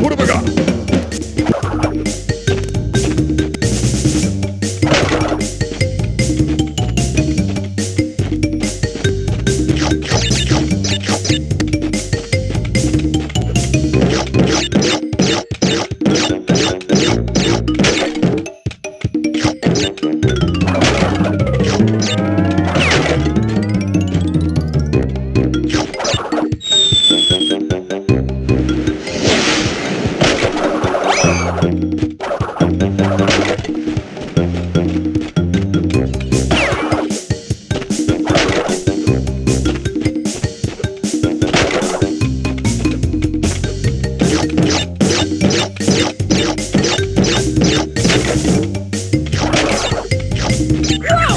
What have I got? Ah!